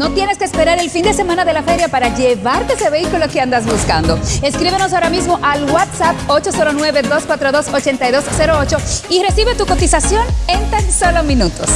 No tienes que esperar el fin de semana de la feria para llevarte ese vehículo que andas buscando. Escríbenos ahora mismo al WhatsApp 809-242-8208 y recibe tu cotización en tan solo minutos.